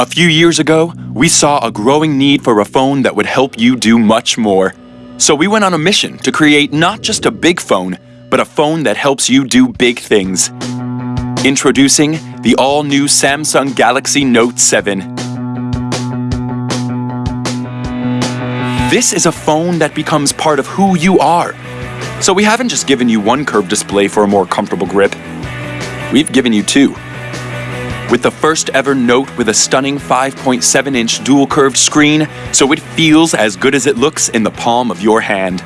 A few years ago, we saw a growing need for a phone that would help you do much more. So we went on a mission to create not just a big phone, but a phone that helps you do big things. Introducing the all-new Samsung Galaxy Note 7. This is a phone that becomes part of who you are. So we haven't just given you one curved display for a more comfortable grip. We've given you two with the first ever Note with a stunning 5.7 inch dual curved screen, so it feels as good as it looks in the palm of your hand.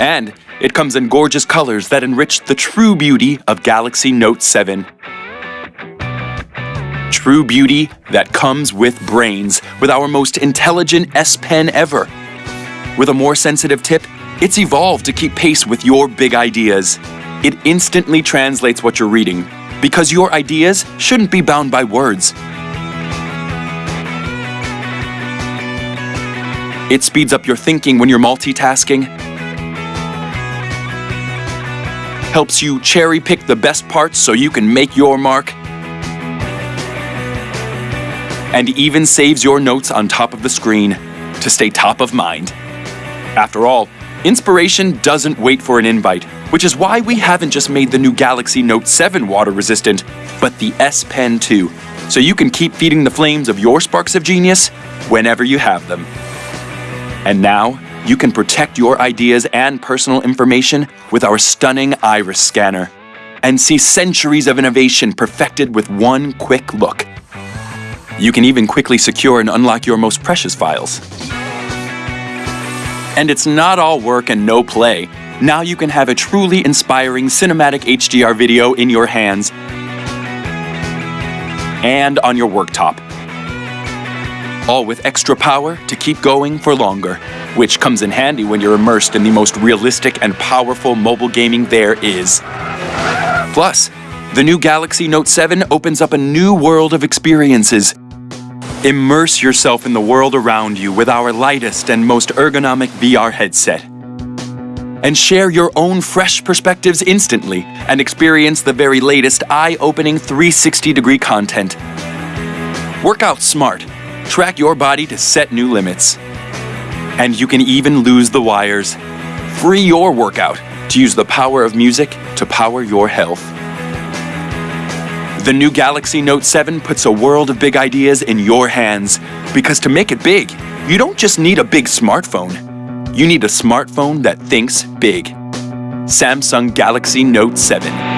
And it comes in gorgeous colors that enrich the true beauty of Galaxy Note 7. True beauty that comes with brains, with our most intelligent S Pen ever. With a more sensitive tip, it's evolved to keep pace with your big ideas. It instantly translates what you're reading, because your ideas shouldn't be bound by words. It speeds up your thinking when you're multitasking, helps you cherry pick the best parts so you can make your mark, and even saves your notes on top of the screen to stay top of mind. After all, inspiration doesn't wait for an invite which is why we haven't just made the new Galaxy Note 7 water resistant, but the S Pen too, so you can keep feeding the flames of your sparks of genius whenever you have them. And now, you can protect your ideas and personal information with our stunning iris scanner and see centuries of innovation perfected with one quick look. You can even quickly secure and unlock your most precious files. And it's not all work and no play. Now you can have a truly inspiring cinematic HDR video in your hands and on your worktop. All with extra power to keep going for longer, which comes in handy when you're immersed in the most realistic and powerful mobile gaming there is. Plus, the new Galaxy Note 7 opens up a new world of experiences. Immerse yourself in the world around you with our lightest and most ergonomic VR headset and share your own fresh perspectives instantly and experience the very latest eye-opening 360-degree content. Work out smart. Track your body to set new limits. And you can even lose the wires. Free your workout to use the power of music to power your health. The new Galaxy Note 7 puts a world of big ideas in your hands. Because to make it big, you don't just need a big smartphone you need a smartphone that thinks big. Samsung Galaxy Note 7.